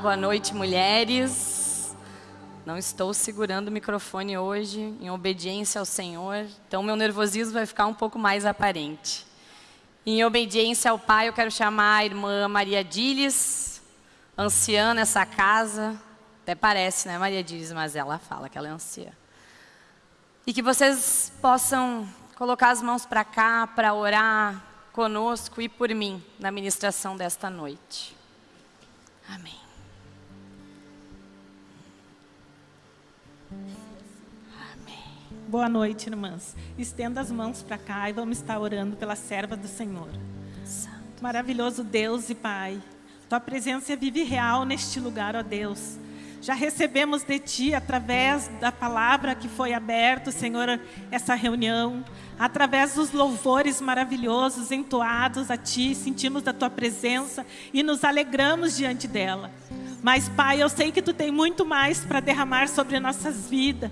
Boa noite, mulheres. Não estou segurando o microfone hoje, em obediência ao Senhor, então meu nervosismo vai ficar um pouco mais aparente. Em obediência ao Pai, eu quero chamar a irmã Maria Diles, anciã nessa casa. Até parece, né, Maria Diles, mas ela fala que ela é anciã. E que vocês possam colocar as mãos para cá para orar conosco e por mim na ministração desta noite. Amém. Boa noite, irmãs. Estenda as mãos para cá e vamos estar orando pela serva do Senhor. Santo. Maravilhoso Deus e Pai, Tua presença é vive real neste lugar, ó Deus. Já recebemos de Ti, através da palavra que foi aberta, Senhor, essa reunião, através dos louvores maravilhosos entoados a Ti, sentimos da Tua presença e nos alegramos diante dela. Mas, Pai, eu sei que Tu tem muito mais para derramar sobre nossas vidas,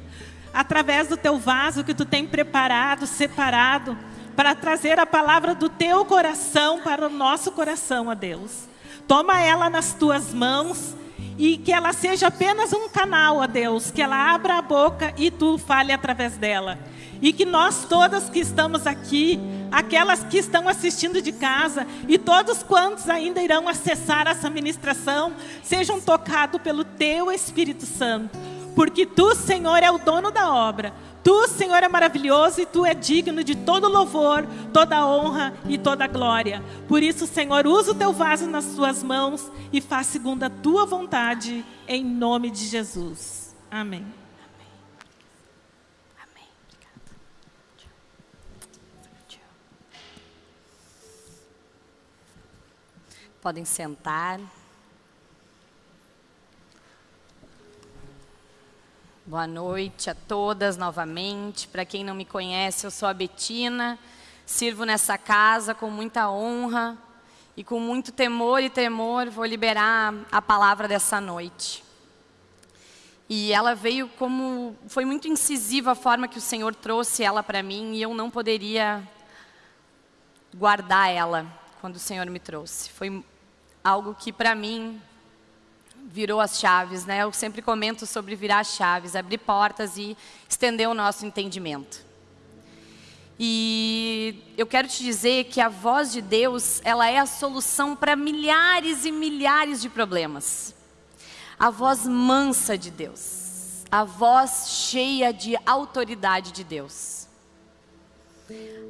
através do Teu vaso que Tu tem preparado, separado, para trazer a palavra do Teu coração para o nosso coração, ó Deus. Toma ela nas Tuas mãos e que ela seja apenas um canal, ó Deus, que ela abra a boca e tu fale através dela. E que nós todas que estamos aqui, aquelas que estão assistindo de casa e todos quantos ainda irão acessar essa ministração, sejam tocados pelo teu Espírito Santo, porque tu, Senhor, é o dono da obra. Tu, Senhor, é maravilhoso e Tu é digno de todo louvor, toda honra e toda glória. Por isso, Senhor, usa o Teu vaso nas Tuas mãos e faz segundo a Tua vontade, em nome de Jesus. Amém. Podem sentar. Boa noite a todas novamente. Para quem não me conhece, eu sou a Betina. Sirvo nessa casa com muita honra e com muito temor e tremor vou liberar a palavra dessa noite. E ela veio como foi muito incisiva a forma que o Senhor trouxe ela para mim e eu não poderia guardar ela quando o Senhor me trouxe. Foi algo que para mim virou as chaves, né? Eu sempre comento sobre virar chaves, abrir portas e estender o nosso entendimento. E eu quero te dizer que a voz de Deus, ela é a solução para milhares e milhares de problemas. A voz mansa de Deus, a voz cheia de autoridade de Deus.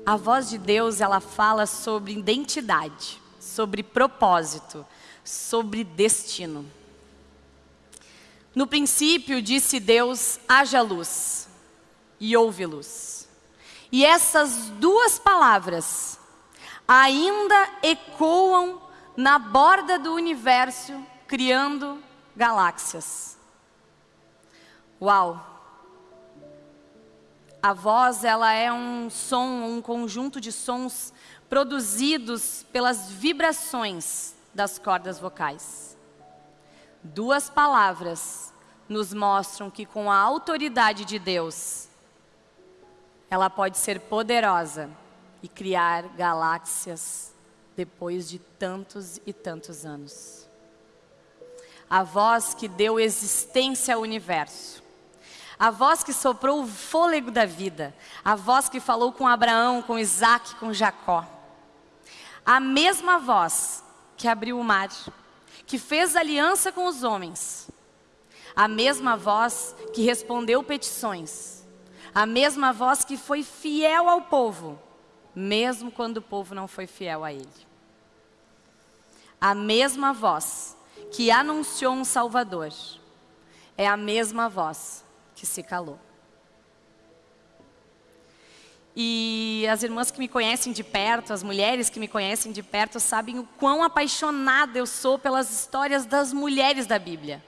A voz de Deus, ela fala sobre identidade, sobre propósito, sobre destino. No princípio disse Deus, haja luz, e houve luz. E essas duas palavras ainda ecoam na borda do universo, criando galáxias. Uau! A voz, ela é um som, um conjunto de sons produzidos pelas vibrações das cordas vocais. Duas palavras nos mostram que com a autoridade de Deus, ela pode ser poderosa e criar galáxias depois de tantos e tantos anos. A voz que deu existência ao universo. A voz que soprou o fôlego da vida. A voz que falou com Abraão, com Isaac, com Jacó. A mesma voz que abriu o mar, que fez aliança com os homens a mesma voz que respondeu petições, a mesma voz que foi fiel ao povo, mesmo quando o povo não foi fiel a ele. A mesma voz que anunciou um Salvador, é a mesma voz que se calou. E as irmãs que me conhecem de perto, as mulheres que me conhecem de perto, sabem o quão apaixonada eu sou pelas histórias das mulheres da Bíblia.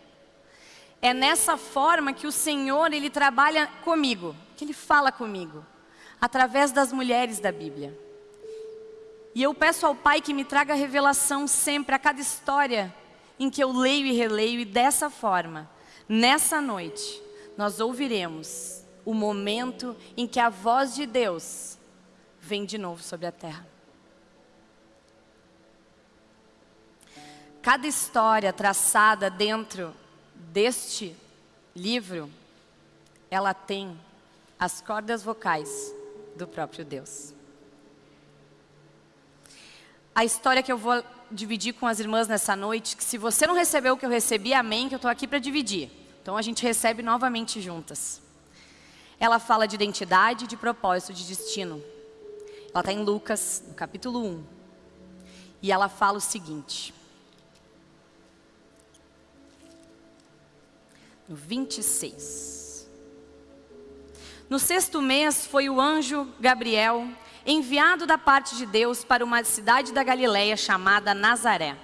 É nessa forma que o Senhor, Ele trabalha comigo, que Ele fala comigo, através das mulheres da Bíblia. E eu peço ao Pai que me traga revelação sempre a cada história em que eu leio e releio, e dessa forma, nessa noite, nós ouviremos o momento em que a voz de Deus vem de novo sobre a terra. cada história traçada dentro deste livro, ela tem as cordas vocais do próprio Deus. A história que eu vou dividir com as irmãs nessa noite, que se você não recebeu o que eu recebi, amém, que eu estou aqui para dividir. Então a gente recebe novamente juntas. Ela fala de identidade, de propósito, de destino. Ela está em Lucas, no capítulo 1. E ela fala o seguinte. No 26. No sexto mês foi o anjo Gabriel enviado da parte de Deus para uma cidade da Galiléia chamada Nazaré,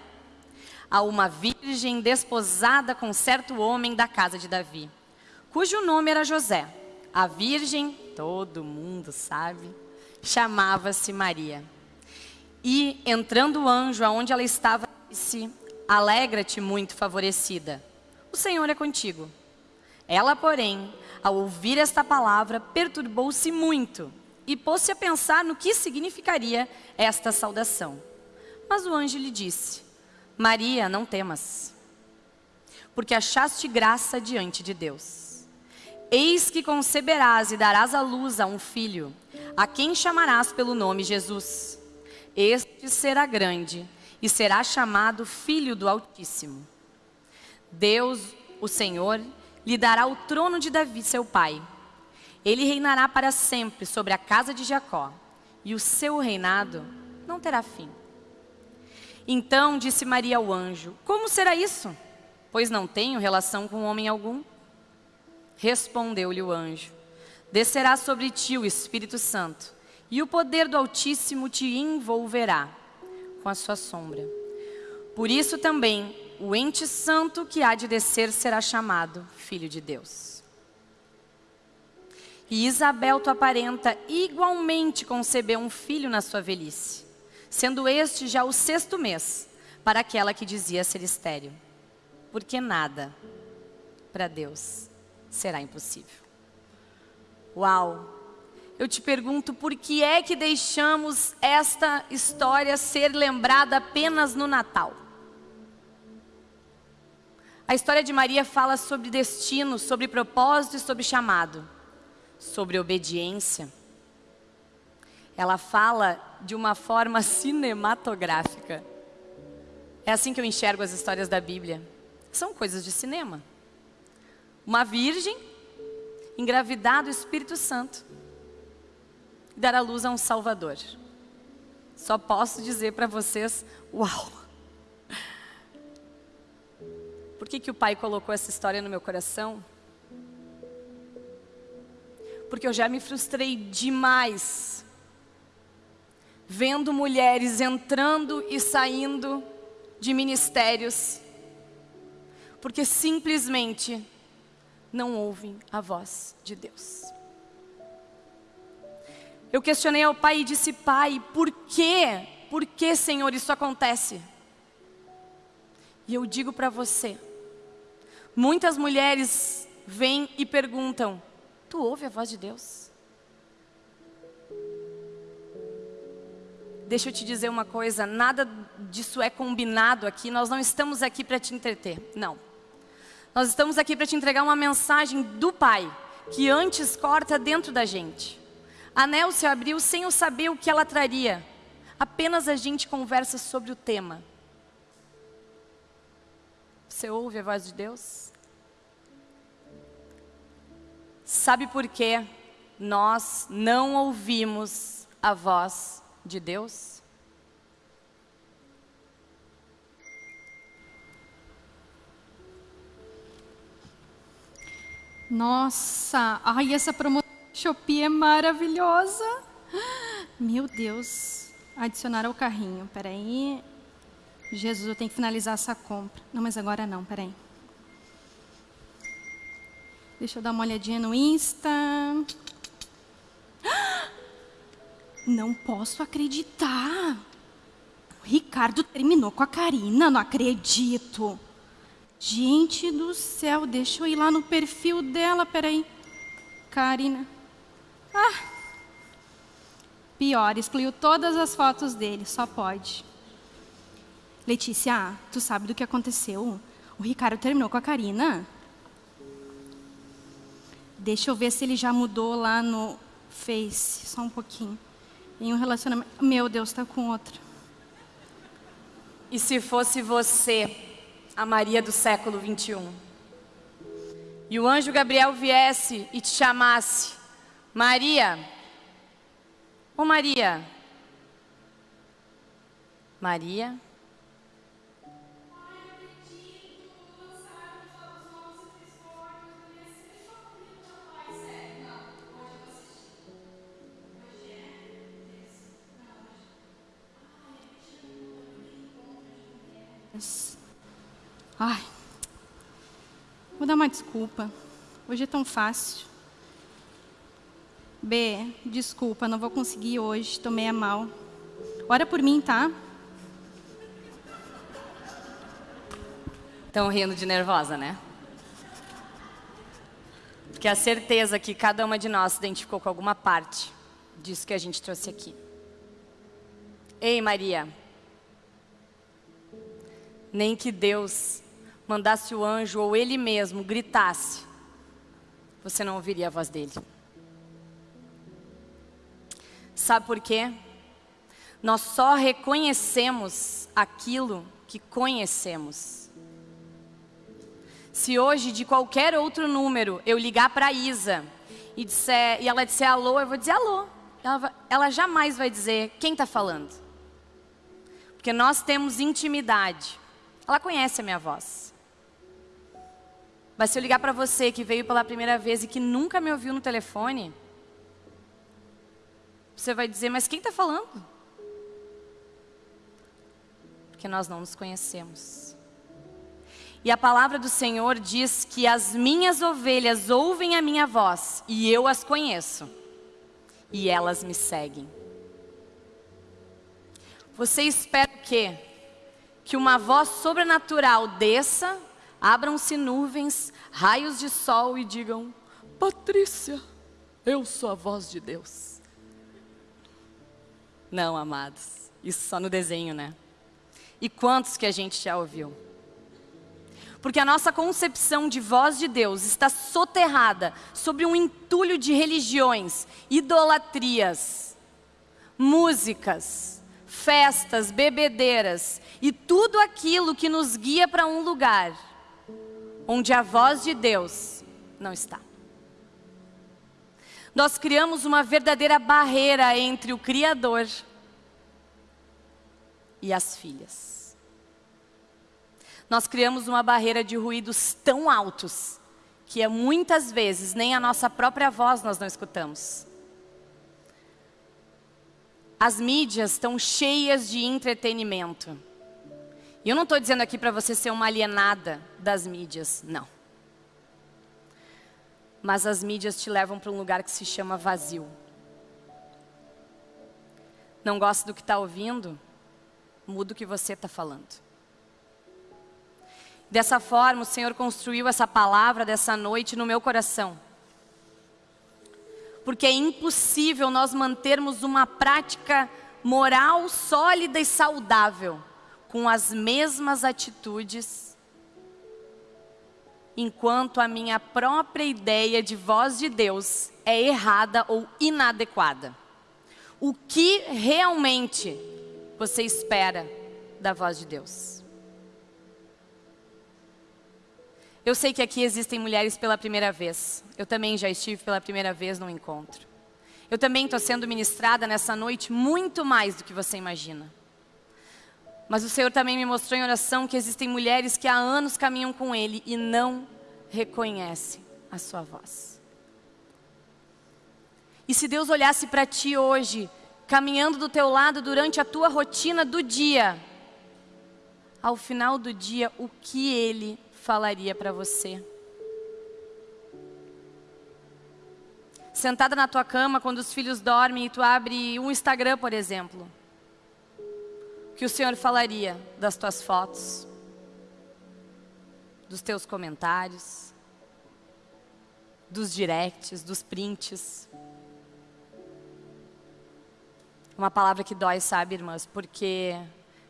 a uma virgem desposada com certo homem da casa de Davi, cujo nome era José. A virgem, todo mundo sabe, chamava-se Maria. E entrando o anjo aonde ela estava, disse: Alegra-te muito favorecida. O Senhor é contigo. Ela, porém, ao ouvir esta palavra, perturbou-se muito e pôs-se a pensar no que significaria esta saudação. Mas o anjo lhe disse: Maria, não temas, porque achaste graça diante de Deus. Eis que conceberás e darás à luz a um filho, a quem chamarás pelo nome Jesus. Este será grande e será chamado Filho do Altíssimo. Deus, o Senhor, lhe dará o trono de Davi, seu pai ele reinará para sempre sobre a casa de Jacó, e o seu reinado não terá fim. Então disse Maria ao anjo: Como será isso? Pois não tenho relação com homem algum. Respondeu-lhe o anjo: Descerá sobre ti o Espírito Santo, e o poder do Altíssimo te envolverá com a sua sombra. Por isso também o ente santo que há de descer será chamado Filho de Deus. E Isabel, tu aparenta igualmente conceber um filho na sua velhice, sendo este já o sexto mês para aquela que dizia ser estéril. Porque nada para Deus será impossível. Uau! Eu te pergunto por que é que deixamos esta história ser lembrada apenas no Natal? A história de Maria fala sobre destino, sobre propósito e sobre chamado sobre obediência, ela fala de uma forma cinematográfica. É assim que eu enxergo as histórias da Bíblia. São coisas de cinema. Uma virgem engravidar do Espírito Santo e dar à luz a um Salvador. Só posso dizer para vocês, uau! Por que, que o Pai colocou essa história no meu coração? porque eu já me frustrei demais vendo mulheres entrando e saindo de ministérios, porque simplesmente não ouvem a voz de Deus. Eu questionei ao pai e disse: Pai, por quê? Por que, Senhor, isso acontece? E eu digo para você: muitas mulheres vêm e perguntam: Tu ouve a voz de Deus? Deixa eu te dizer uma coisa, nada disso é combinado aqui, nós não estamos aqui para te entreter, não. Nós estamos aqui para te entregar uma mensagem do Pai, que antes corta dentro da gente. A Nel se abriu sem eu saber o que ela traria, apenas a gente conversa sobre o tema. Você ouve a voz de Deus? Sabe por que nós não ouvimos a voz de Deus? Nossa, ai, essa promoção Shopee é maravilhosa. Meu Deus. Adicionar ao carrinho, peraí. Jesus, eu tenho que finalizar essa compra. Não, mas agora não, peraí. Deixa eu dar uma olhadinha no Insta. Não posso acreditar. O Ricardo terminou com a Karina, não acredito. Gente do céu, deixa eu ir lá no perfil dela, peraí. Karina. Ah. Pior, excluiu todas as fotos dele, só pode. Letícia, tu sabe do que aconteceu? O Ricardo terminou com a Karina. Deixa eu ver se ele já mudou lá no Face, só um pouquinho. Em um relacionamento. Meu Deus, tá com outra. E se fosse você, a Maria do século 21? E o anjo Gabriel viesse e te chamasse, Maria, ô Maria, Maria, Ai, vou dar uma desculpa. Hoje é tão fácil. B, desculpa, não vou conseguir hoje, tomei a mal. Ora por mim, tá? Estão rindo de nervosa, né? Porque a certeza que cada uma de nós se identificou com alguma parte disso que a gente trouxe aqui. Ei, Maria, nem que Deus mandasse o anjo ou ele mesmo gritasse, você não ouviria a voz dele. Sabe por quê? Nós só reconhecemos aquilo que conhecemos. Se hoje, de qualquer outro número, eu ligar para Isa e, disser, e ela disser alô, eu vou dizer alô. Ela, ela jamais vai dizer quem está falando. Porque nós temos intimidade. Ela conhece a minha voz. Mas se eu ligar para você que veio pela primeira vez e que nunca me ouviu no telefone, você vai dizer, mas quem está falando? Porque nós não nos conhecemos. E a palavra do Senhor diz que as minhas ovelhas ouvem a minha voz e eu as conheço. E elas me seguem. Você espera o quê? que uma voz sobrenatural desça, abram-se nuvens, raios de sol e digam: Patrícia, eu sou a voz de Deus. Não, amados, isso só no desenho, né? E quantos que a gente já ouviu? Porque a nossa concepção de voz de Deus está soterrada sobre um entulho de religiões, idolatrias, músicas, festas, bebedeiras e tudo aquilo que nos guia para um lugar onde a voz de Deus não está. Nós criamos uma verdadeira barreira entre o Criador e as filhas. Nós criamos uma barreira de ruídos tão altos que muitas vezes nem a nossa própria voz nós não escutamos. As mídias estão cheias de entretenimento. E eu não estou dizendo aqui para você ser uma alienada das mídias, não. Mas as mídias te levam para um lugar que se chama vazio. Não gosta do que está ouvindo? Muda o que você está falando. Dessa forma, o Senhor construiu essa palavra dessa noite no meu coração porque é impossível nós mantermos uma prática moral sólida e saudável com as mesmas atitudes, enquanto a minha própria ideia de voz de Deus é errada ou inadequada. O que realmente você espera da voz de Deus? Eu sei que aqui existem mulheres pela primeira vez. Eu também já estive pela primeira vez num encontro. Eu também estou sendo ministrada nessa noite muito mais do que você imagina. Mas o Senhor também me mostrou em oração que existem mulheres que há anos caminham com Ele e não reconhecem a sua voz. E se Deus olhasse para ti hoje, caminhando do teu lado durante a tua rotina do dia, ao final do dia, o que Ele falaria para você? Sentada na tua cama quando os filhos dormem e tu abre um Instagram, por exemplo. Que o Senhor falaria das tuas fotos? Dos teus comentários? Dos directs, dos prints? Uma palavra que dói, sabe, irmãs? Porque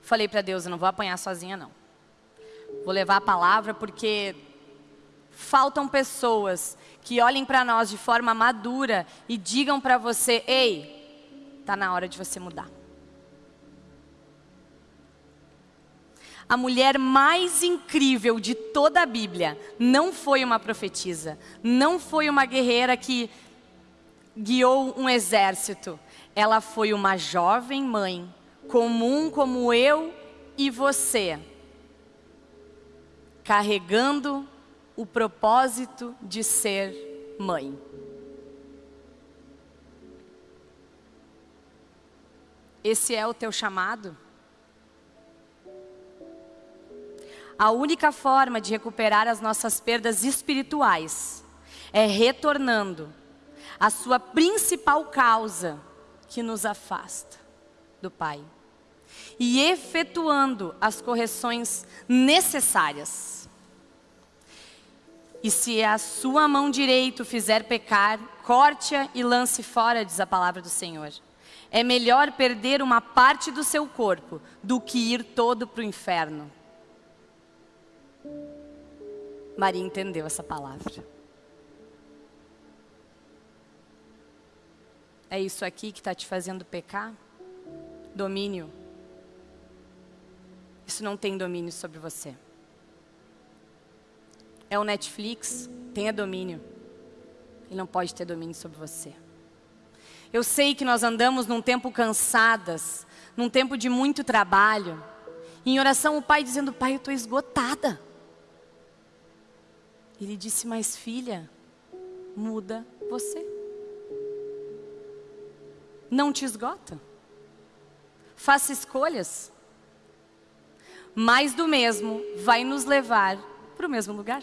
Falei para Deus, eu não vou apanhar sozinha não. Vou levar a palavra porque faltam pessoas que olhem para nós de forma madura e digam para você: ei, está na hora de você mudar. A mulher mais incrível de toda a Bíblia não foi uma profetisa, não foi uma guerreira que guiou um exército. Ela foi uma jovem mãe, comum como eu e você, carregando o propósito de ser mãe. Esse é o teu chamado? A única forma de recuperar as nossas perdas espirituais é retornando à sua principal causa que nos afasta do Pai e efetuando as correções necessárias. E se a sua mão direita fizer pecar, corte-a e lance fora, diz a palavra do Senhor. É melhor perder uma parte do seu corpo do que ir todo para o inferno. Maria entendeu essa palavra. É isso aqui que está te fazendo pecar? Domínio. Isso não tem domínio sobre você é o Netflix, tenha domínio. Ele não pode ter domínio sobre você. Eu sei que nós andamos num tempo cansadas, num tempo de muito trabalho. Em oração, o pai dizendo: Pai, eu estou esgotada. Ele disse: Mas filha, muda você. Não te esgota. Faça escolhas. Mais do mesmo vai nos levar para o mesmo lugar.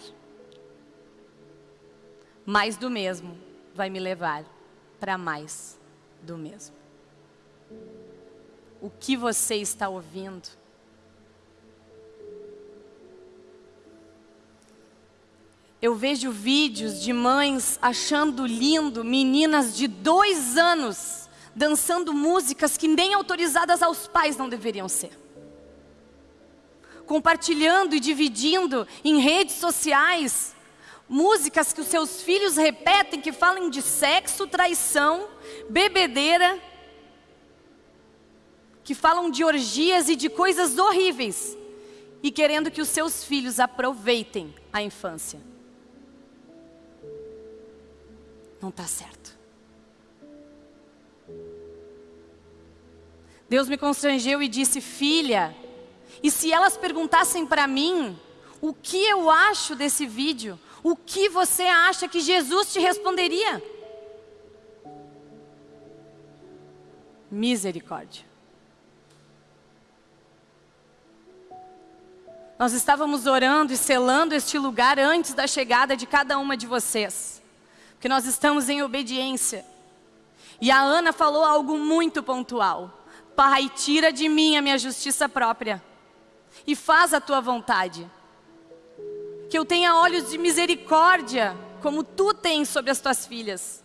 Mais do mesmo vai me levar para mais do mesmo. O que você está ouvindo? Eu vejo vídeos de mães achando lindo meninas de dois anos dançando músicas que nem autorizadas aos pais não deveriam ser compartilhando e dividindo em redes sociais músicas que os seus filhos repetem que falam de sexo, traição, bebedeira, que falam de orgias e de coisas horríveis e querendo que os seus filhos aproveitem a infância. Não está certo. Deus me constrangeu e disse: Filha, e se elas perguntassem para mim o que eu acho desse vídeo, o que você acha que Jesus te responderia? Misericórdia. Nós estávamos orando e selando este lugar antes da chegada de cada uma de vocês, porque nós estamos em obediência. E a Ana falou algo muito pontual: Pai, tira de mim a minha justiça própria e faz a tua vontade. Que eu tenha olhos de misericórdia, como tu tens sobre as tuas filhas.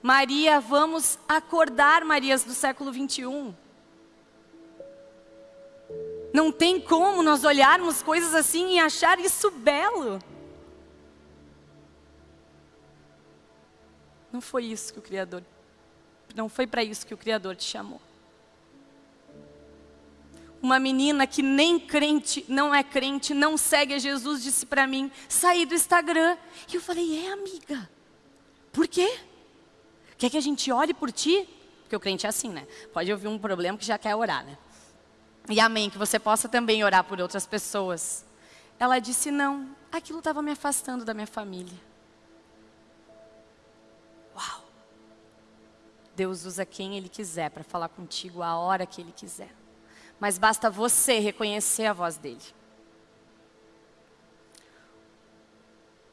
Maria, vamos acordar, Marias do século 21. Não tem como nós olharmos coisas assim e achar isso belo. Não foi isso que o Criador, não foi para isso que o Criador te chamou uma menina que nem crente, não é crente, não segue a Jesus, disse para mim, saí do Instagram. E eu falei, é amiga, por quê? Quer que a gente ore por ti? Porque o crente é assim, né? Pode ouvir um problema que já quer orar, né? E amém, que você possa também orar por outras pessoas. Ela disse, não, aquilo estava me afastando da minha família. Deus usa quem Ele quiser para falar contigo a hora que Ele quiser mas basta você reconhecer a voz dele.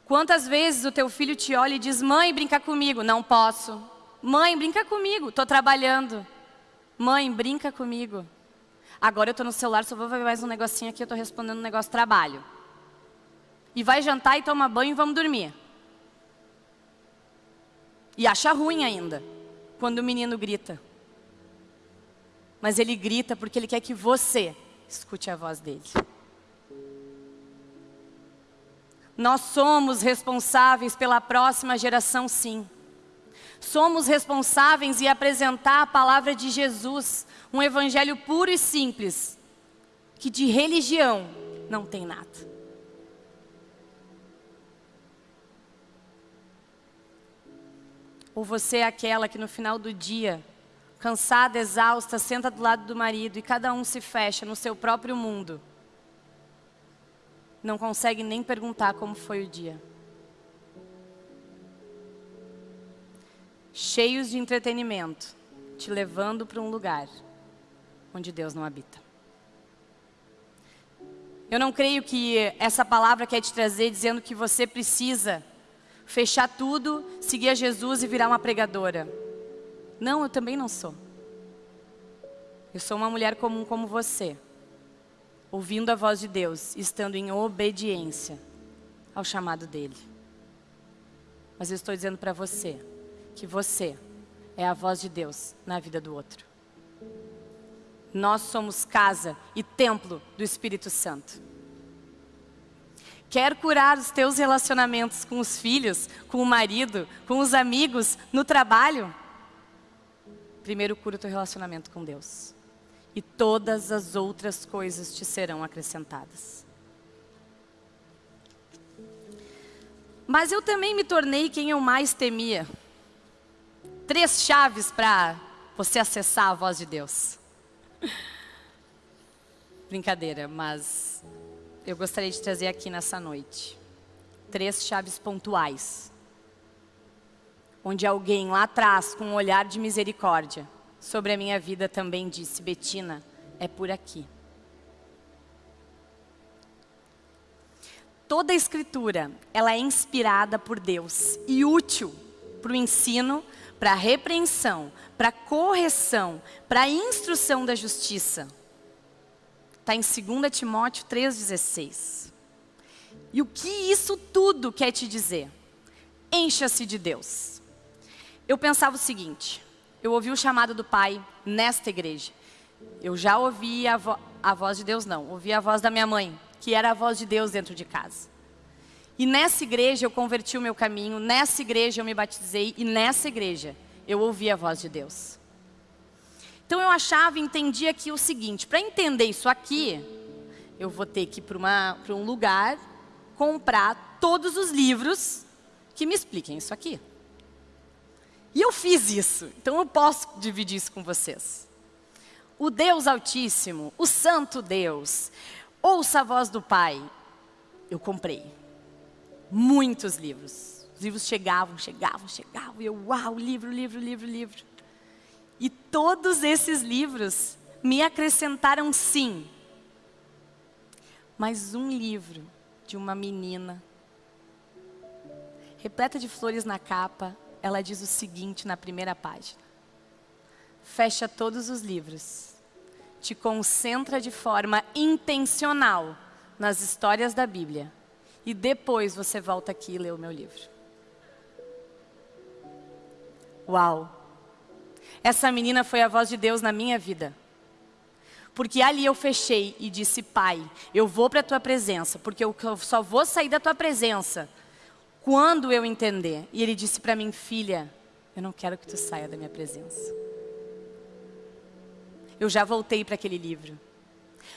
Quantas vezes o teu filho te olha e diz: Mãe, brinca comigo? Não posso. Mãe, brinca comigo, estou trabalhando. Mãe, brinca comigo. Agora eu estou no celular, só vou ver mais um negocinho aqui, eu estou respondendo um negócio trabalho. E vai jantar e toma banho e vamos dormir. E acha ruim ainda, quando o menino grita. mas ele grita porque ele quer que você escute a voz dele. Nós somos responsáveis pela próxima geração, sim. Somos responsáveis em apresentar a palavra de Jesus, um evangelho puro e simples, que de religião não tem nada. Ou você é aquela que no final do dia, cansada, exausta, senta do lado do marido e cada um se fecha no seu próprio mundo. Não consegue nem perguntar como foi o dia. Cheios de entretenimento, te levando para um lugar onde Deus não habita. Eu não creio que essa palavra quer te trazer dizendo que você precisa fechar tudo, seguir a Jesus e virar uma pregadora. Não, eu também não sou. Eu sou uma mulher comum como você, ouvindo a voz de Deus, estando em obediência ao chamado dele. Mas eu estou dizendo para você que você é a voz de Deus na vida do outro. Nós somos casa e templo do Espírito Santo. Quer curar os teus relacionamentos com os filhos, com o marido, com os amigos, no trabalho? Primeiro cura o teu relacionamento com Deus. E todas as outras coisas te serão acrescentadas. Mas eu também me tornei quem eu mais temia. Três chaves para você acessar a voz de Deus. Brincadeira, mas eu gostaria de trazer aqui nessa noite três chaves pontuais. Onde alguém lá atrás, com um olhar de misericórdia sobre a minha vida, também disse: Betina, é por aqui. Toda a escritura, ela é inspirada por Deus e útil para o ensino, para a repreensão, para a correção, para a instrução da justiça Está em 2 Timóteo 3,16. E o que isso tudo quer te dizer? Encha-se de Deus. Eu pensava o seguinte, eu ouvi o chamado do Pai nesta igreja. Eu já ouvi a, vo a voz de Deus, não. Ouvi a voz da minha mãe, que era a voz de Deus dentro de casa. E nessa igreja eu converti o meu caminho, nessa igreja eu me batizei e nessa igreja eu ouvi a voz de Deus. Então eu achava e entendia aqui o seguinte, para entender isso aqui, eu vou ter que ir para um lugar, comprar todos os livros que me expliquem isso aqui. E eu fiz isso, então eu posso dividir isso com vocês. O Deus Altíssimo, o Santo Deus, ouça a voz do Pai, eu comprei muitos livros. Os livros chegavam, chegavam, chegavam, e eu, uau, livro, livro, livro, livro. E todos esses livros me acrescentaram sim. Mas um livro de uma menina, repleta de flores na capa, ela diz o seguinte na primeira página. Fecha todos os livros. Te concentra de forma intencional nas histórias da Bíblia. E depois você volta aqui e lê o meu livro. Uau! Essa menina foi a voz de Deus na minha vida. Porque ali eu fechei e disse, Pai, eu vou para a Tua presença, porque eu só vou sair da Tua presença quando eu entender. E Ele disse para mim, filha, eu não quero que tu saia da minha presença. Eu já voltei para aquele livro.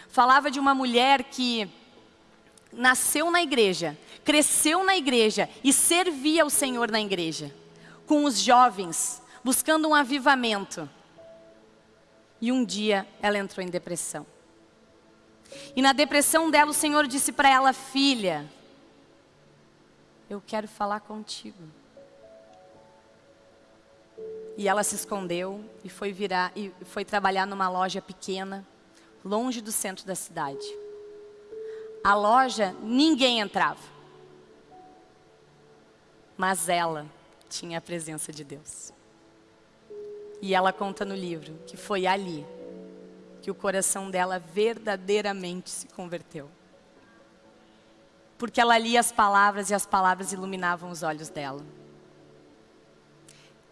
Falava de uma mulher que nasceu na igreja, cresceu na igreja e servia ao Senhor na igreja. Com os jovens, buscando um avivamento. E um dia ela entrou em depressão. E na depressão dela, o Senhor disse para ela: Filha, eu quero falar contigo. E ela se escondeu e foi virar e foi trabalhar numa loja pequena, longe do centro da cidade. A loja ninguém entrava. Mas ela tinha a presença de Deus. E ela conta no livro que foi ali que o coração dela verdadeiramente se converteu. Porque ela lia as palavras e as palavras iluminavam os olhos dela.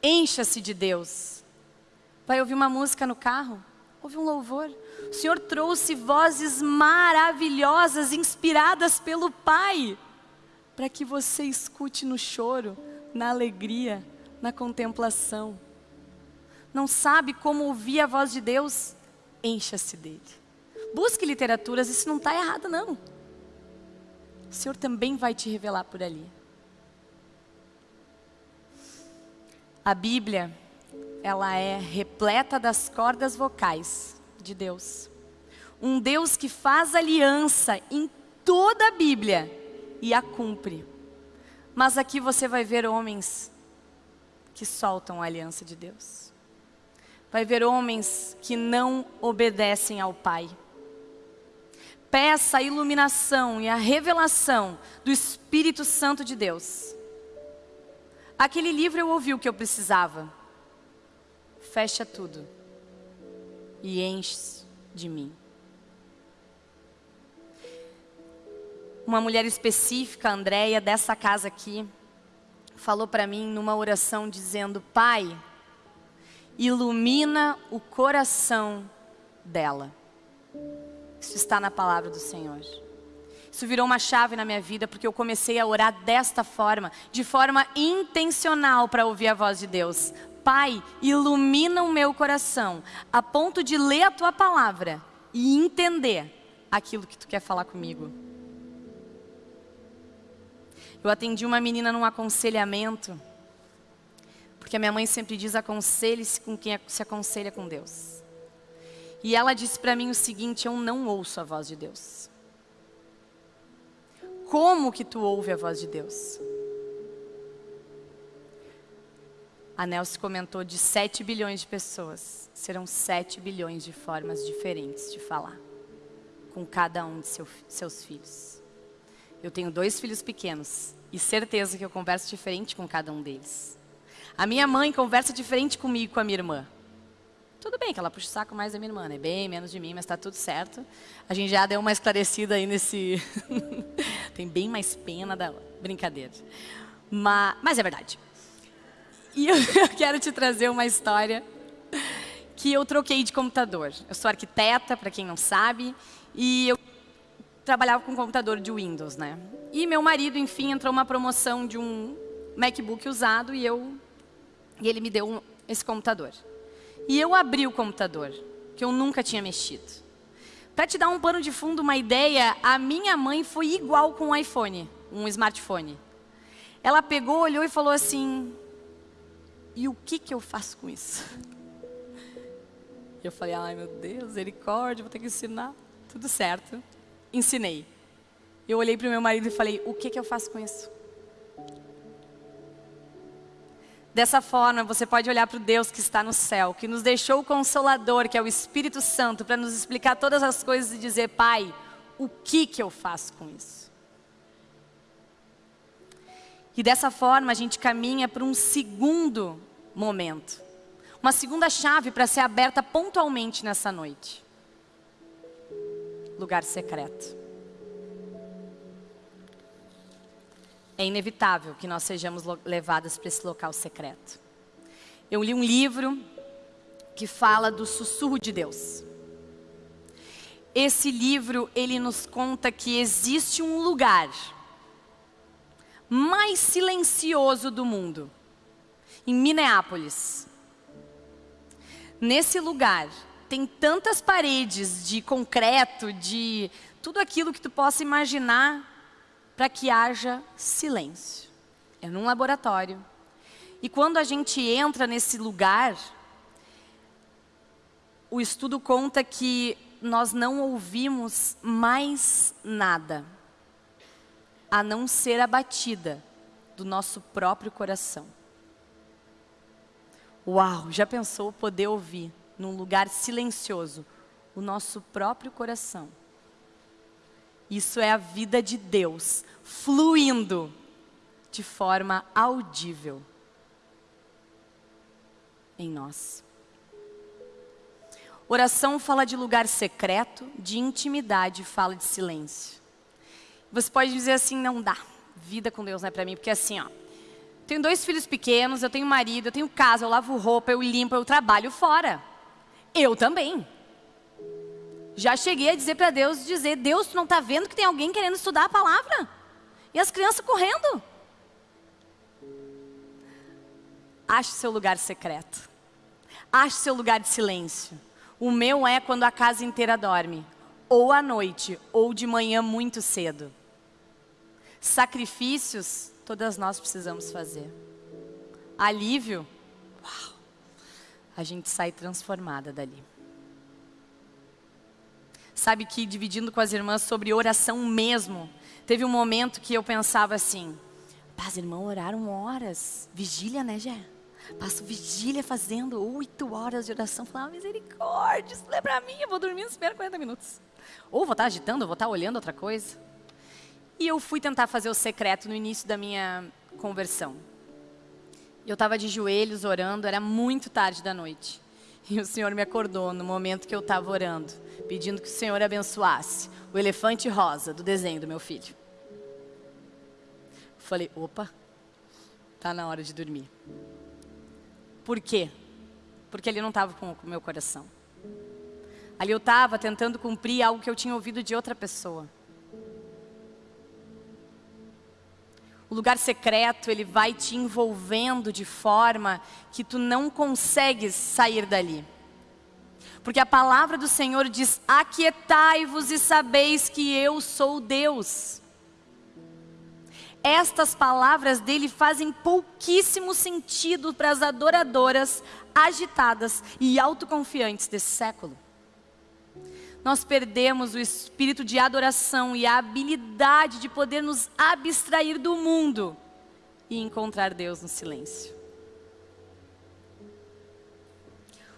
Encha-se de Deus. Vai ouvir uma música no carro? Houve um louvor. O Senhor trouxe vozes maravilhosas, inspiradas pelo Pai, para que você escute no choro, na alegria, na contemplação. Não sabe como ouvir a voz de Deus? Encha-se dele. Busque literaturas, isso não está errado, não. O Senhor também vai te revelar por ali. A Bíblia, ela é repleta das cordas vocais de Deus. Um Deus que faz aliança em toda a Bíblia e a cumpre. Mas aqui você vai ver homens que soltam a aliança de Deus. Vai ver homens que não obedecem ao Pai. Peça a iluminação e a revelação do Espírito Santo de Deus. Aquele livro eu ouvi o que eu precisava. Fecha tudo e enche de mim. Uma mulher específica, Andréia, dessa casa aqui, falou para mim numa oração dizendo: Pai, ilumina o coração dela. Isso está na palavra do Senhor. Isso virou uma chave na minha vida porque eu comecei a orar desta forma, de forma intencional para ouvir a voz de Deus. Pai, ilumina o meu coração, a ponto de ler a tua palavra e entender aquilo que tu quer falar comigo. Eu atendi uma menina num aconselhamento, porque a minha mãe sempre diz: aconselhe-se com quem se aconselha com Deus. E ela disse para mim o seguinte: eu não ouço a voz de Deus. Como que tu ouve a voz de Deus? A Nelson comentou de 7 bilhões de pessoas. Serão 7 bilhões de formas diferentes de falar com cada um de seu, seus filhos. Eu tenho dois filhos pequenos e certeza que eu converso diferente com cada um deles. A minha mãe conversa diferente comigo com a minha irmã. Tudo bem que ela puxa o saco mais da minha irmã, né? Bem menos de mim, mas está tudo certo. A gente já deu uma esclarecida aí nesse... Tem bem mais pena da brincadeira. Mas, mas é verdade. E eu quero te trazer uma história que eu troquei de computador. Eu sou arquiteta, para quem não sabe, e eu trabalhava com computador de Windows, né? E meu marido, enfim, entrou uma promoção de um MacBook usado e eu e ele me deu um, esse computador. E eu abri o computador, que eu nunca tinha mexido. Para te dar um pano de fundo, uma ideia, a minha mãe foi igual com um iPhone, um smartphone. Ela pegou, olhou e falou assim, e o que, que eu faço com isso? Eu falei, ai meu Deus, misericórdia, vou ter que ensinar. Tudo certo. Ensinei. Eu olhei para o meu marido e falei, o que, que eu faço com isso? Dessa forma, você pode olhar para o Deus que está no céu, que nos deixou o Consolador, que é o Espírito Santo, para nos explicar todas as coisas e dizer, Pai, o que, que eu faço com isso? E dessa forma, a gente caminha para um segundo momento. Uma segunda chave para ser aberta pontualmente nessa noite. Lugar secreto. É inevitável que nós sejamos levadas para esse local secreto. Eu li um livro que fala do sussurro de Deus. Esse livro, ele nos conta que existe um lugar mais silencioso do mundo, em Minneapolis. Nesse lugar, tem tantas paredes de concreto, de tudo aquilo que tu possa imaginar para que haja silêncio. É num laboratório. E quando a gente entra nesse lugar, o estudo conta que nós não ouvimos mais nada, a não ser a batida do nosso próprio coração. Uau, já pensou poder ouvir num lugar silencioso o nosso próprio coração? Isso é a vida de Deus fluindo de forma audível em nós. Oração fala de lugar secreto, de intimidade, fala de silêncio. Você pode dizer assim, não dá, vida com Deus não é para mim, porque assim, ó, tenho dois filhos pequenos, eu tenho marido, eu tenho casa, eu lavo roupa, eu limpo, eu trabalho fora. Eu também. Já cheguei a dizer para Deus, dizer, Deus, tu não está vendo que tem alguém querendo estudar a palavra? E as crianças correndo. Ache seu lugar secreto. Ache seu lugar de silêncio. O meu é quando a casa inteira dorme. Ou à noite, ou de manhã muito cedo. Sacrifícios, todas nós precisamos fazer. Alívio, uau, a gente sai transformada dali. Sabe que dividindo com as irmãs sobre oração mesmo, teve um momento que eu pensava assim: as irmãs oraram horas, vigília, né, Jé? Passo vigília fazendo oito horas de oração. Falava, misericórdia, isso não é pra mim, eu vou dormir nos primeiros 40 minutos. Ou vou estar agitando, ou vou estar olhando outra coisa. E eu fui tentar fazer o secreto no início da minha conversão. Eu estava de joelhos orando, era muito tarde da noite. E o Senhor me acordou no momento que eu estava orando, pedindo que o Senhor abençoasse o elefante rosa do desenho do meu filho. Falei, opa, tá na hora de dormir. Por quê? Porque ele não estava com o meu coração. Ali eu estava tentando cumprir algo que eu tinha ouvido de outra pessoa. O lugar secreto, ele vai te envolvendo de forma que tu não consegues sair dali. Porque a palavra do Senhor diz: Aquietai-vos e sabeis que eu sou Deus. Estas palavras dele fazem pouquíssimo sentido para as adoradoras agitadas e autoconfiantes desse século. Nós perdemos o espírito de adoração e a habilidade de poder nos abstrair do mundo e encontrar Deus no silêncio.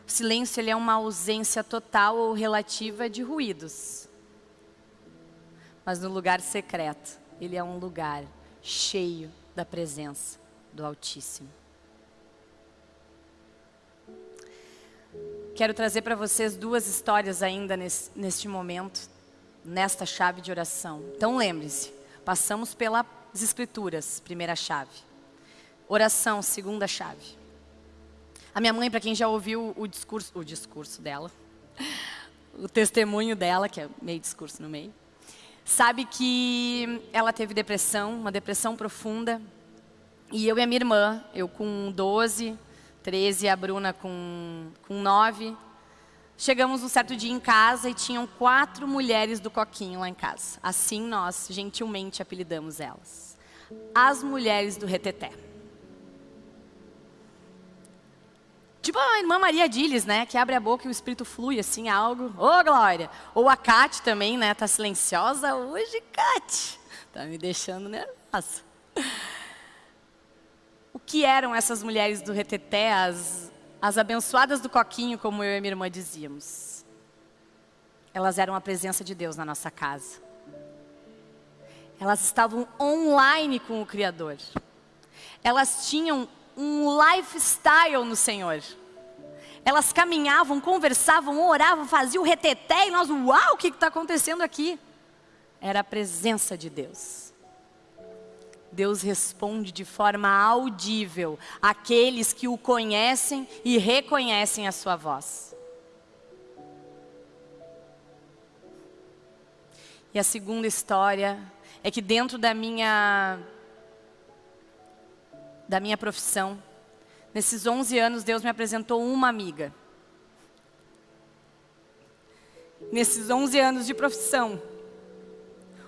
O silêncio ele é uma ausência total ou relativa de ruídos. Mas no lugar secreto, ele é um lugar cheio da presença do Altíssimo. Quero trazer para vocês duas histórias ainda nesse, neste momento, nesta chave de oração. Então lembre-se, passamos pelas Escrituras, primeira chave. Oração, segunda chave. A minha mãe, para quem já ouviu o discurso, o discurso dela, o testemunho dela, que é meio discurso no meio, sabe que ela teve depressão, uma depressão profunda. E eu e a minha irmã, eu com 12, 13 e a Bruna com, com 9, chegamos um certo dia em casa e tinham quatro mulheres do Coquinho lá em casa. Assim nós, gentilmente, apelidamos elas. As mulheres do reteté. Tipo a irmã Maria Diles, né? Que abre a boca e o espírito flui, assim, algo. Ô, oh, Glória! Ou a Kate também, né? Tá silenciosa hoje, Kate. Tá me deixando nervosa. Que eram essas mulheres do reteté, as, as abençoadas do coquinho, como eu e minha irmã dizíamos? Elas eram a presença de Deus na nossa casa. Elas estavam online com o Criador. Elas tinham um lifestyle no Senhor. Elas caminhavam, conversavam, oravam, faziam reteté e nós, uau, o que está acontecendo aqui? Era a presença de Deus. Deus responde de forma audível àqueles que o conhecem e reconhecem a sua voz. E a segunda história é que dentro da minha da minha profissão. Nesses 11 anos, Deus me apresentou uma amiga. Nesses 11 anos de profissão,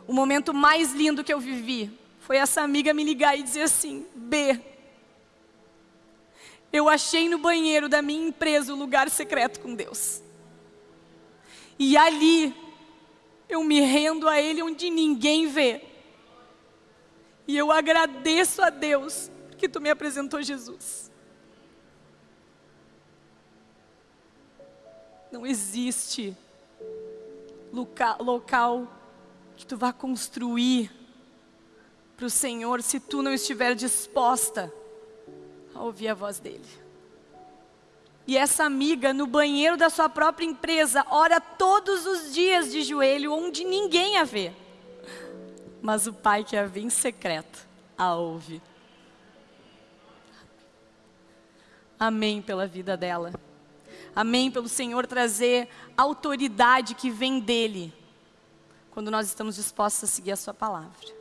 o momento mais lindo que eu vivi foi essa amiga me ligar e dizer assim: B, eu achei no banheiro da minha empresa o lugar secreto com Deus. E ali eu me rendo a Ele onde ninguém vê. E eu agradeço a Deus que tu me apresentou Jesus. Não existe local que tu vá construir para o Senhor se tu não estiver disposta a ouvir a voz dEle. E essa amiga, no banheiro da sua própria empresa, ora todos os dias de joelho, onde ninguém a vê. Mas o Pai que a vê em secreto, a ouve. Amém pela vida dela. Amém? Pelo Senhor trazer autoridade que vem dEle, quando nós estamos dispostos a seguir a Sua palavra.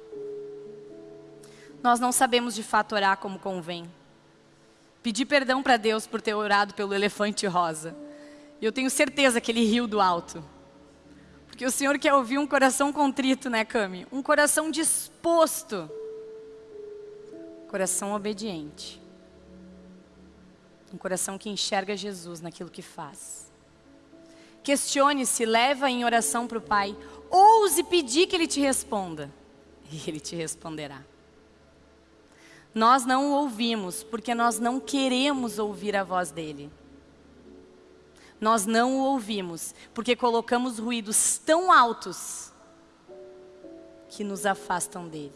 Nós não sabemos de fato orar como convém. Pedi perdão para Deus por ter orado pelo elefante rosa. E eu tenho certeza que ele riu do alto. Porque o Senhor quer ouvir um coração contrito, né, Cami? Um coração disposto. Coração obediente. Um coração que enxerga Jesus naquilo que faz. Questione-se, leva em oração para o Pai. Ouse pedir que Ele te responda. E Ele te responderá. Nós não o ouvimos porque nós não queremos ouvir a voz dele. Nós não o ouvimos porque colocamos ruídos tão altos que nos afastam dele.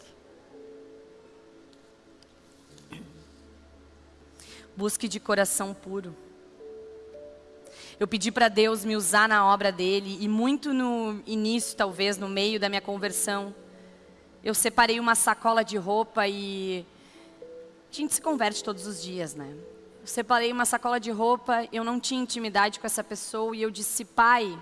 Busque de coração puro. Eu pedi para Deus me usar na obra dele e muito no início, talvez no meio da minha conversão, eu separei uma sacola de roupa e a gente se converte todos os dias, né? Eu separei uma sacola de roupa, eu não tinha intimidade com essa pessoa e eu disse, pai,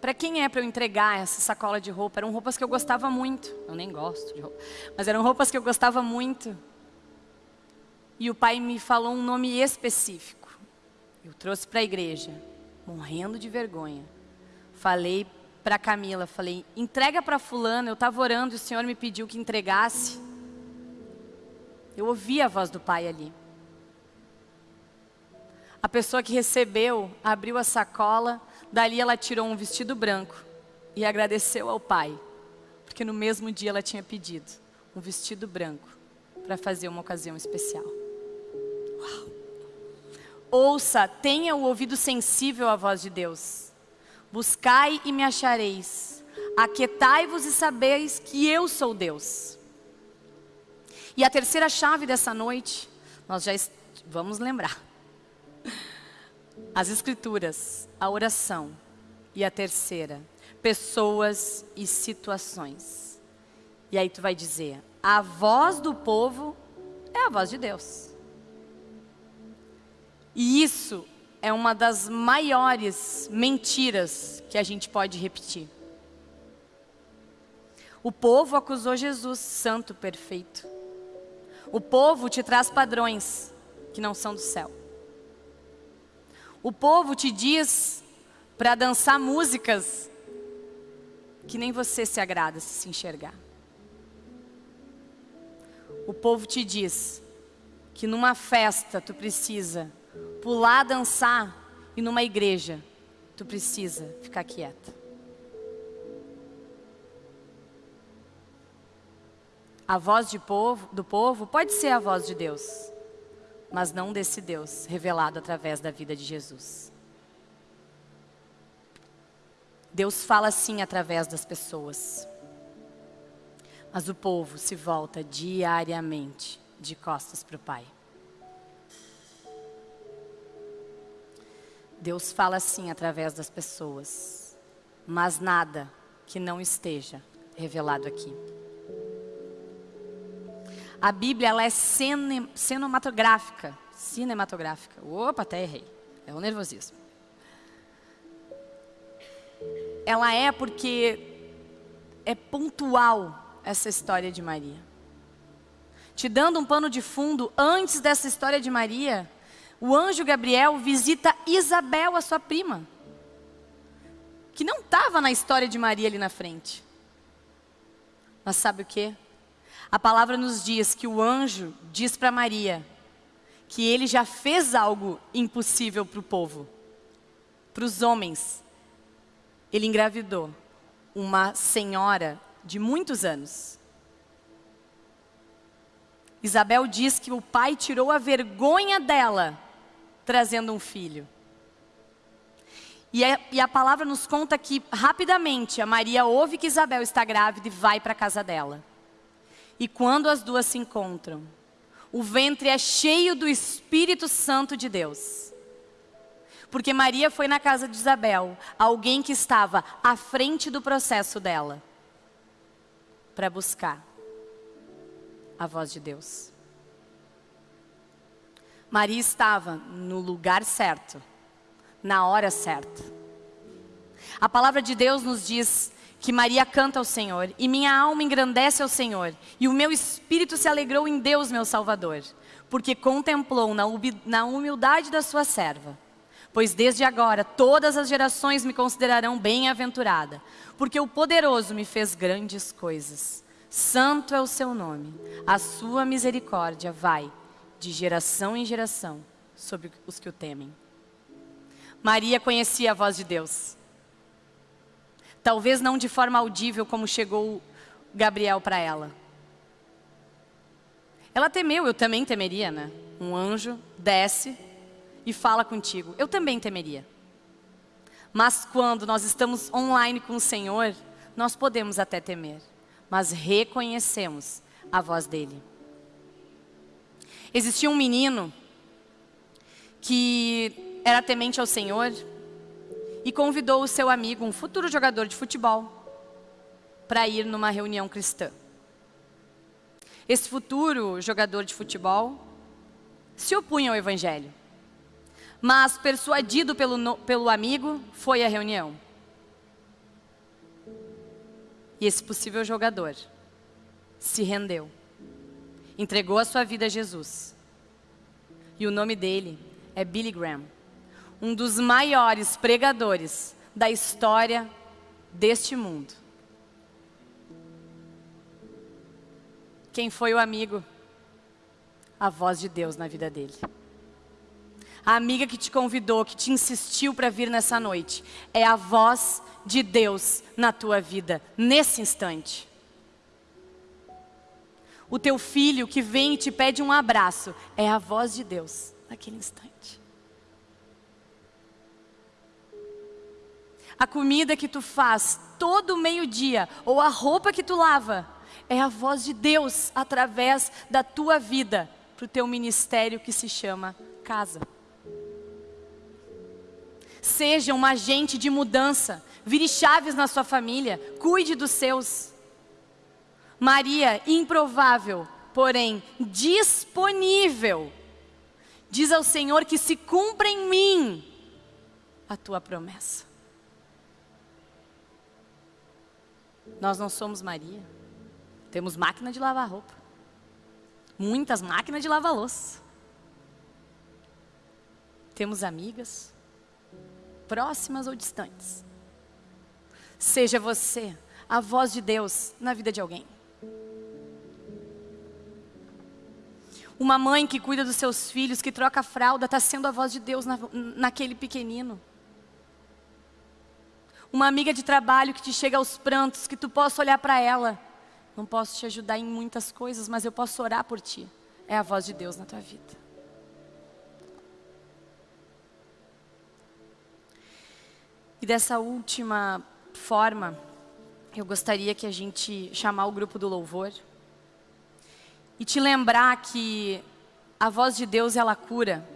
para quem é para eu entregar essa sacola de roupa? Eram roupas que eu gostava muito. Eu nem gosto de roupa, mas eram roupas que eu gostava muito. E o pai me falou um nome específico. Eu trouxe para a igreja, morrendo de vergonha. Falei para Camila, falei, entrega para fulana, eu estava orando e o Senhor me pediu que entregasse. Eu ouvi a voz do pai ali. A pessoa que recebeu abriu a sacola, dali ela tirou um vestido branco e agradeceu ao pai, porque no mesmo dia ela tinha pedido um vestido branco para fazer uma ocasião especial. Uau. Ouça, tenha o ouvido sensível à voz de Deus. Buscai e me achareis. Aquietai-vos e sabeis que eu sou Deus. E a terceira chave dessa noite, nós já vamos lembrar. As escrituras, a oração. E a terceira, pessoas e situações. E aí tu vai dizer: a voz do povo é a voz de Deus. E isso é uma das maiores mentiras que a gente pode repetir. O povo acusou Jesus, santo, perfeito. O povo te traz padrões que não são do céu. O povo te diz para dançar músicas que nem você se agrada se se enxergar. O povo te diz que numa festa tu precisa pular, dançar e numa igreja, tu precisa ficar quieta. A voz povo, do povo pode ser a voz de Deus, mas não desse Deus revelado através da vida de Jesus. Deus fala sim através das pessoas, mas o povo se volta diariamente de costas para o Pai. Deus fala assim através das pessoas, mas nada que não esteja revelado aqui. A Bíblia ela é cine, cinematográfica, cinematográfica. Opa, até errei. É o nervosismo. Ela é porque é pontual essa história de Maria. Te dando um pano de fundo, antes dessa história de Maria, o anjo Gabriel visita Isabel, a sua prima, que não estava na história de Maria ali na frente. Mas sabe o que? A palavra nos diz que o anjo diz para Maria que ele já fez algo impossível para o povo, para os homens. Ele engravidou uma senhora de muitos anos. Isabel diz que o pai tirou a vergonha dela trazendo um filho. E a, e a, palavra nos conta que, rapidamente, a Maria ouve que Isabel está grávida e vai para a casa dela. E quando as duas se encontram, o ventre é cheio do Espírito Santo de Deus. Porque Maria foi na casa de Isabel, alguém que estava à frente do processo dela, para buscar a voz de Deus. Maria estava no lugar certo, na hora certa. A palavra de Deus nos diz que Maria canta ao Senhor, e minha alma engrandece ao Senhor, e o meu espírito se alegrou em Deus, meu Salvador, porque contemplou na humildade da sua serva. Pois desde agora todas as gerações me considerarão bem-aventurada, porque o poderoso me fez grandes coisas. Santo é o seu nome, a sua misericórdia vai de geração em geração sobre os que o temem. Maria conhecia a voz de Deus. Talvez não de forma audível como chegou Gabriel para ela. Ela temeu, eu também temeria, né? Um anjo desce e fala contigo. Eu também temeria. Mas quando nós estamos online com o Senhor, nós podemos até temer, mas reconhecemos a voz dele. Existia um menino que era temente ao Senhor e convidou o seu amigo, um futuro jogador de futebol, para ir numa reunião cristã. Esse futuro jogador de futebol se opunha ao evangelho mas persuadido pelo, pelo amigo, foi à reunião. E esse possível jogador se rendeu, entregou a sua vida a Jesus. E o nome dele é Billy Graham, um dos maiores pregadores da história deste mundo. Quem foi o amigo? A voz de Deus na vida dele. A amiga que te convidou, que te insistiu para vir nessa noite, é a voz de Deus na tua vida, nesse instante. O teu filho que vem e te pede um abraço, é a voz de Deus naquele instante. A comida que tu faz todo meio-dia, ou a roupa que tu lava, é a voz de Deus através da tua vida para o teu ministério que se chama casa. Seja um agente de mudança. Vire chaves na sua família. Cuide dos seus. Maria, improvável, porém disponível. Diz ao Senhor que se cumpra em mim a tua promessa. Nós não somos Maria. Temos máquina de lavar roupa. Muitas máquinas de lavar louça. Temos amigas próximas ou distantes. Seja você a voz de Deus na vida de alguém. Uma mãe que cuida dos seus filhos, que troca a fralda, está sendo a voz de Deus na, naquele pequenino. Uma amiga de trabalho que te chega aos prantos, que tu possa olhar para ela. Não posso te ajudar em muitas coisas, mas eu posso orar por ti. É a voz de Deus na tua vida. E dessa última forma, eu gostaria que a gente chamar o grupo do louvor e te lembrar que a voz de Deus ela cura,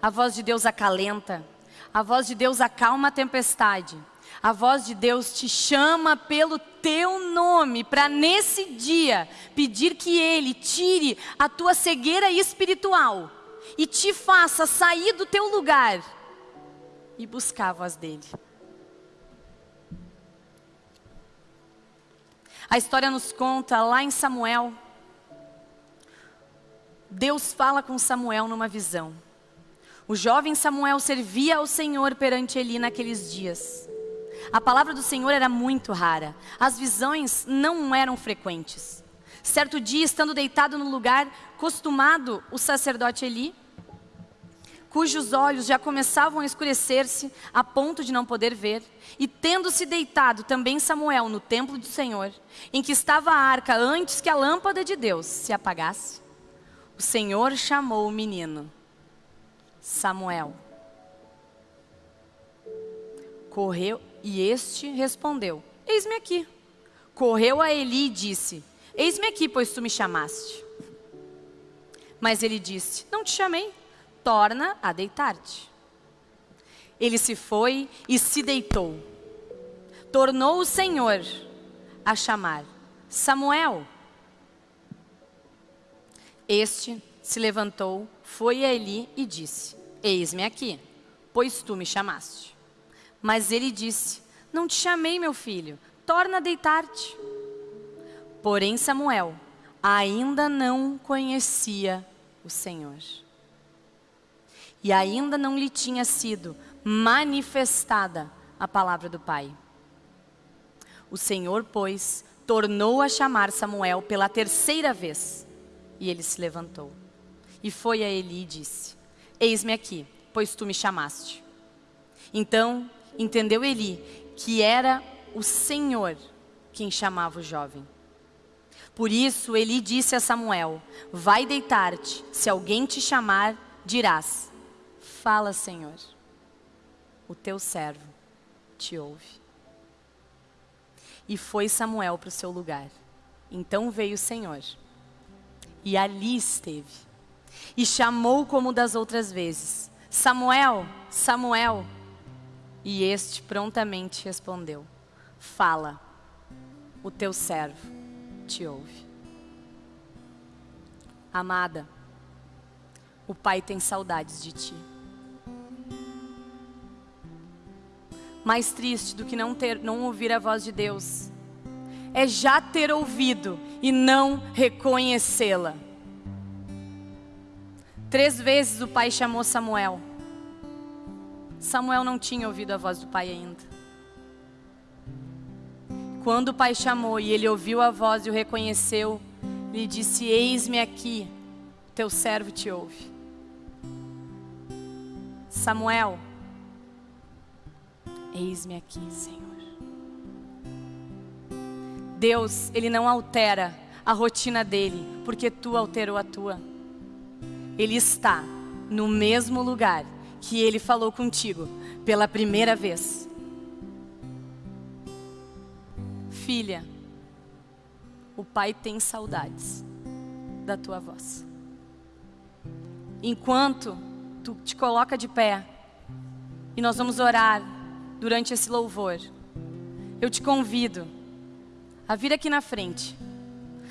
a voz de Deus acalenta, a voz de Deus acalma a tempestade. A voz de Deus te chama pelo teu nome para nesse dia pedir que Ele tire a tua cegueira espiritual e te faça sair do teu lugar e buscar a voz dele. A história nos conta lá em Samuel. Deus fala com Samuel numa visão. O jovem Samuel servia ao Senhor perante Eli naqueles dias. A palavra do Senhor era muito rara. As visões não eram frequentes. Certo dia, estando deitado no lugar costumado, o sacerdote Eli cujos olhos já começavam a escurecer-se a ponto de não poder ver, e tendo-se deitado também Samuel no templo do Senhor, em que estava a arca antes que a lâmpada de Deus se apagasse, o Senhor chamou o menino, Samuel. Correu, e este respondeu: Eis-me aqui. Correu a Eli e disse: Eis-me aqui, pois tu me chamaste. Mas ele disse: Não te chamei torna a deitar-te. Ele se foi e se deitou. Tornou o Senhor a chamar: Samuel. Este se levantou, foi a Eli e disse: Eis-me aqui, pois tu me chamaste. Mas ele disse: Não te chamei, meu filho, torna a deitar-te. Porém, Samuel ainda não conhecia o Senhor. E ainda não lhe tinha sido manifestada a palavra do Pai. O Senhor, pois, tornou a chamar Samuel pela terceira vez. E ele se levantou. E foi a Eli e disse: Eis-me aqui, pois tu me chamaste. Então entendeu Eli que era o Senhor quem chamava o jovem. Por isso Eli disse a Samuel: Vai deitar-te, se alguém te chamar, dirás: Fala, Senhor, o teu servo te ouve. E foi Samuel para o seu lugar. Então veio o Senhor, e ali esteve e chamou como das outras vezes: Samuel, Samuel. E este prontamente respondeu: Fala, o teu servo te ouve. Amada, o Pai tem saudades de ti. Mais triste do que não ter, não ouvir a voz de Deus, é já ter ouvido e não reconhecê-la. Três vezes o pai chamou Samuel. Samuel não tinha ouvido a voz do pai ainda. Quando o pai chamou e ele ouviu a voz e o reconheceu, ele disse: Eis-me aqui, teu servo te ouve. Samuel, eis-me aqui, Senhor. Deus, Ele não altera a rotina dele, porque tu alterou a tua. Ele está no mesmo lugar que ele falou contigo pela primeira vez. Filha, o pai tem saudades da tua voz. Enquanto tu te coloca de pé e nós vamos orar durante esse louvor, eu te convido a vir aqui na frente,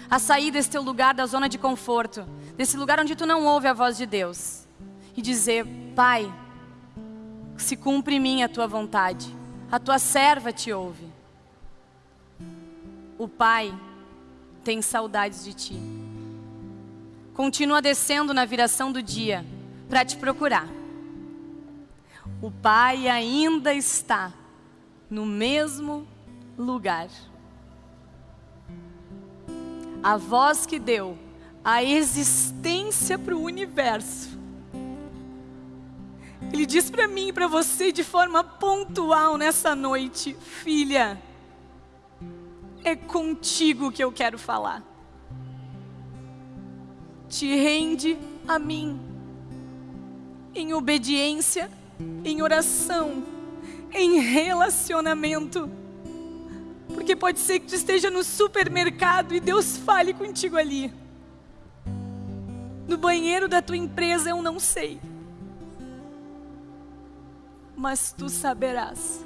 a sair desse teu lugar da zona de conforto desse lugar onde tu não ouve a voz de Deus e dizer: Pai, se cumpre em mim a tua vontade, a tua serva te ouve. O Pai tem saudades de ti. Continua descendo na viração do dia para te procurar. O Pai ainda está no mesmo lugar. A voz que deu a existência para o universo. Ele diz para mim e para você de forma pontual nessa noite, filha, é contigo que eu quero falar. Te rende a mim, em obediência, em oração, em relacionamento. Porque pode ser que tu esteja no supermercado e Deus fale contigo ali no banheiro da tua empresa, eu não sei. Mas tu saberás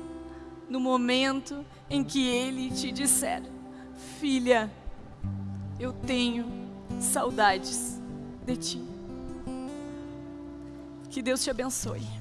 no momento em que ele te disser: Filha, eu tenho saudades de ti. Que Deus te abençoe.